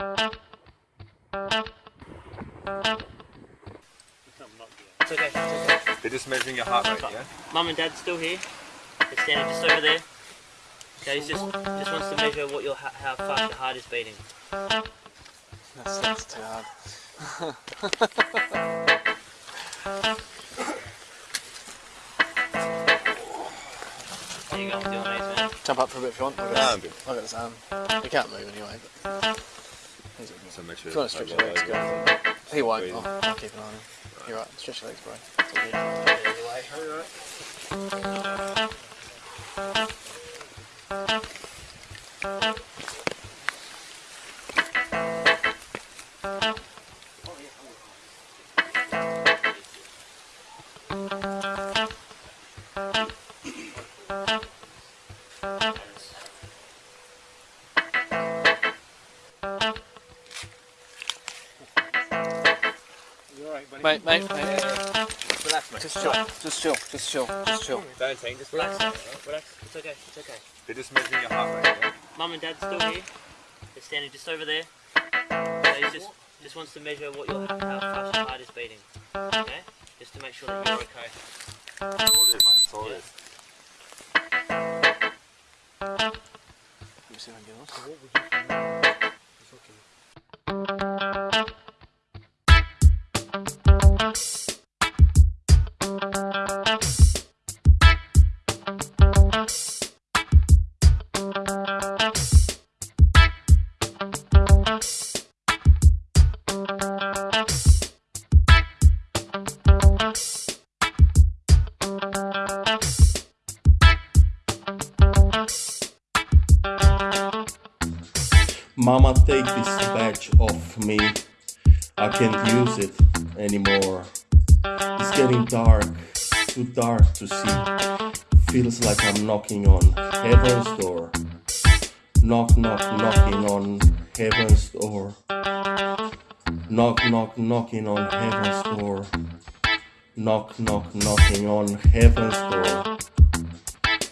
It's okay, it's okay. They're just measuring your heart rate, yeah? Mum and Dad's still here. They're standing just over there. Okay, he's just just wants to measure what your how fast your heart is beating. That's, that's too hard. There you go, with your knees, man. Jump up for a bit if you want. I've No, got I'm good. this, I've got this arm. You can't move anyway. But okay. So make sure If you want to stretch your legs, go. He won't. I'll, I'll keep an eye on him. You're right. Stretch your legs, bro. Mate, mate, mate. Relax, mate. Just chill. Just chill. Just chill. Just chill. Don't take, just Relax, relax. relax. It's okay, it's okay. They're just measuring your heart rate, yeah? Mum and Dad's still here. They're standing just over there. Okay, he just just wants to measure what your how fast your heart is beating. Okay, just to make sure that you're okay. That's all it is, mate. That's all it is. Let me see if I can get Mama, take this badge off me. I can't use it anymore. It's getting dark, too dark to see. Feels like I'm knocking on heaven's door. Knock, knock, knocking on heaven's door. Knock, knock, knocking on heaven's door. Knock, knock, knocking on heaven's door.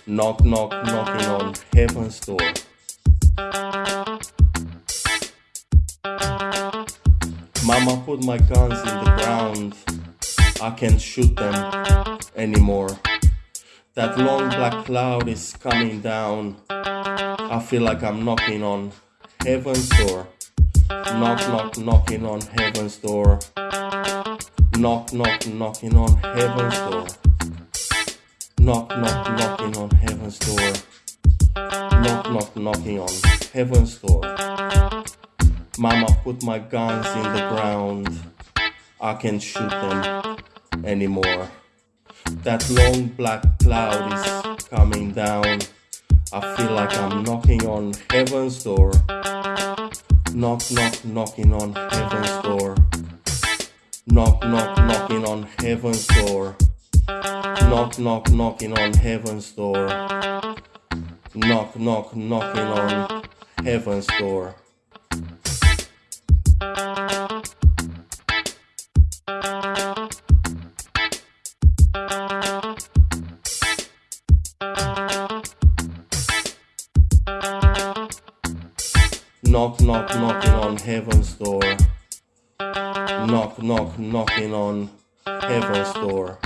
Knock, knock, knocking on heaven's door. Mama put my guns in the ground. I can't shoot them anymore. That long black cloud is coming down. I feel like I'm knocking on heaven's door. Knock, knock, knocking on heaven's door. Knock, knock, knocking on heaven's door. Knock, knock, knocking on heaven's door. Knock, knock, knocking on heaven's door. Mama put my guns in the ground. I can't shoot them anymore. That long black cloud is coming down. I feel like I'm knocking on heaven's door. Knock, knock, knocking on heaven's door. Knock, knock, knocking on heaven's door. Knock, knock, knocking on heaven's door. Knock, knock, knocking on heaven's door. Knock, knock, knocking on heaven's door. Knock, knock, knocking on heaven's door.